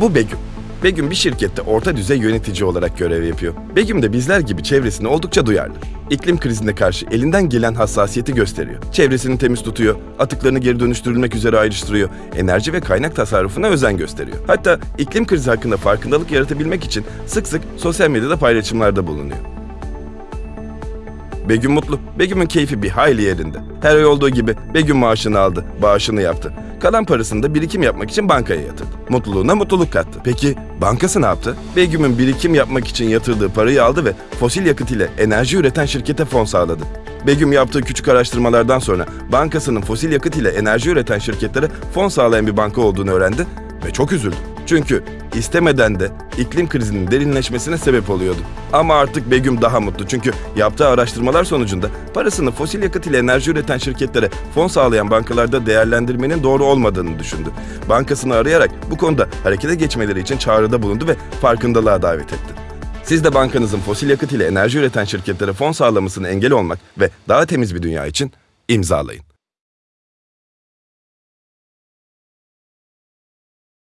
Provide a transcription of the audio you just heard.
Bu Begüm. Begüm bir şirkette orta düzey yönetici olarak görev yapıyor. Begüm de bizler gibi çevresine oldukça duyarlı. İklim krizine karşı elinden gelen hassasiyeti gösteriyor. Çevresini temiz tutuyor, atıklarını geri dönüştürülmek üzere ayrıştırıyor, enerji ve kaynak tasarrufuna özen gösteriyor. Hatta iklim krizi hakkında farkındalık yaratabilmek için sık sık sosyal medyada paylaşımlarda bulunuyor. Begüm mutlu. Begüm'ün keyfi bir hayli yerinde. Her ay olduğu gibi Begüm maaşını aldı, bağışını yaptı. Kalan parasını da birikim yapmak için bankaya yatırdı. Mutluluğuna mutluluk kattı. Peki bankası ne yaptı? Begüm'ün birikim yapmak için yatırdığı parayı aldı ve fosil yakıt ile enerji üreten şirkete fon sağladı. Begüm yaptığı küçük araştırmalardan sonra bankasının fosil yakıt ile enerji üreten şirketlere fon sağlayan bir banka olduğunu öğrendi ve çok üzüldü. Çünkü istemeden de iklim krizinin derinleşmesine sebep oluyordu. Ama artık Begüm daha mutlu çünkü yaptığı araştırmalar sonucunda parasını fosil yakıt ile enerji üreten şirketlere fon sağlayan bankalarda değerlendirmenin doğru olmadığını düşündü. Bankasını arayarak bu konuda harekete geçmeleri için çağrıda bulundu ve farkındalığa davet etti. Siz de bankanızın fosil yakıt ile enerji üreten şirketlere fon sağlamasını engel olmak ve daha temiz bir dünya için imzalayın.